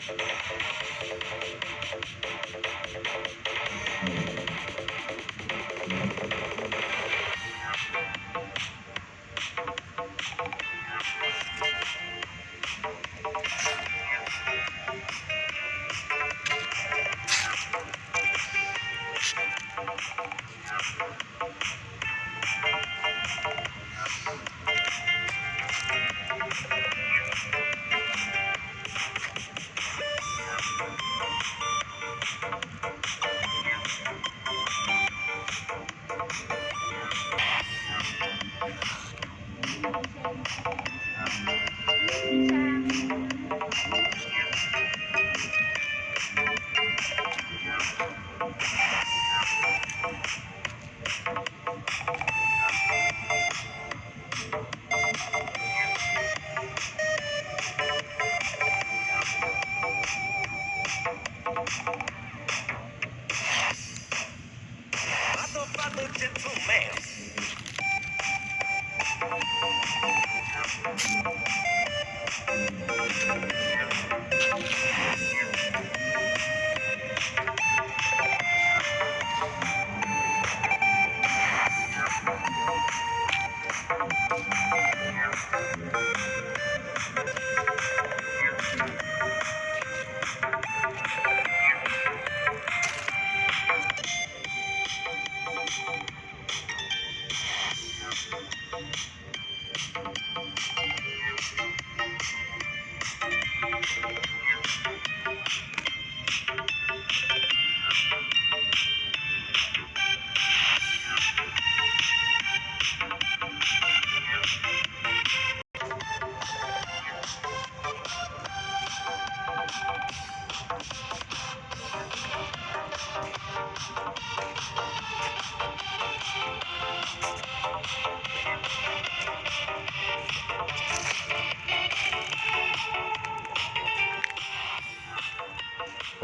Thank you. the gentleman.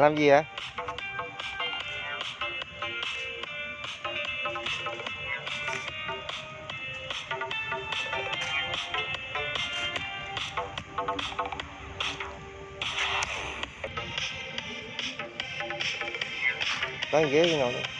Làm gì vậy? Đang ghế gì nào nữa?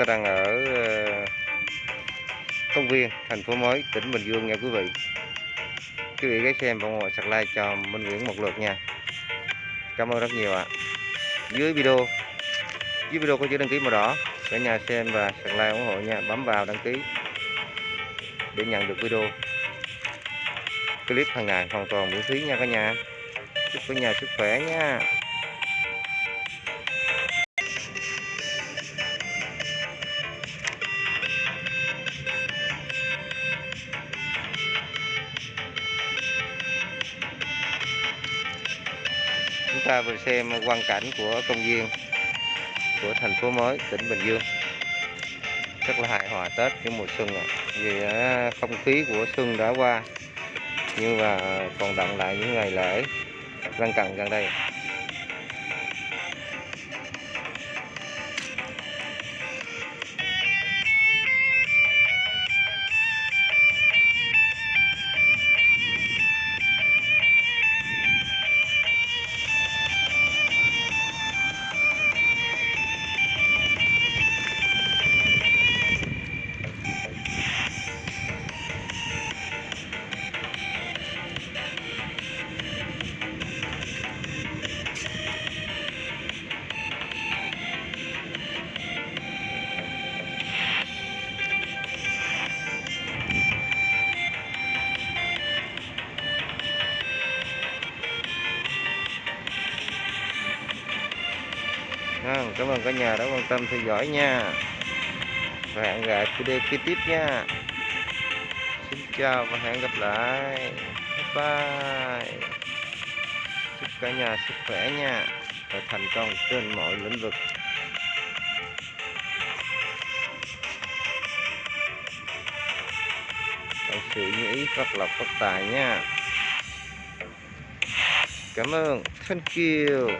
ta đang ở ờ, công viên, thành phố mới, tỉnh Bình Dương nha quý vị. Quý vị ghé xem và ủng hộ sạc like cho Minh Nguyễn một lượt nha. Cảm ơn rất nhiều ạ. Dưới video dưới video có chữ đăng ký màu đỏ. Cả nhà xem và sạc like ủng hộ nha. Bấm vào đăng ký để nhận được video. Clip hàng ngày hoàn toàn miễn phí nha cả nhà. Chúc cả nhà sức khỏe nha. Ta vừa xem quang cảnh của công viên của thành phố mới, tỉnh Bình Dương. Rất là hài hòa Tết cái mùa xuân ạ. Vì à, không khí của xuân đã qua, nhưng mà còn đọng lại những ngày lễ lân cận gần đây Vâng, cảm ơn cả nhà đã quan tâm theo dõi nha. Và hẹn gặp video kế tiếp nha. Xin chào và hẹn gặp lại. Bye bye. Chúc cả nhà sức khỏe nha. Và thành công trên mọi lĩnh vực. Thật sự như ý phát lộc phát tài nha. Cảm ơn. Thank you.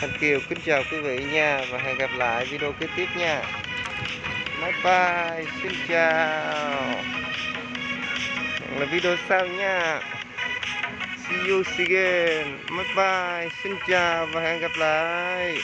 Rồi, Kiều. Kính chào quý vị nha và hẹn gặp lại video kế tiếp nha. Bye bye xin chào. Hẹn là video sau nha. See you again. Bye bye xin chào và hẹn gặp lại.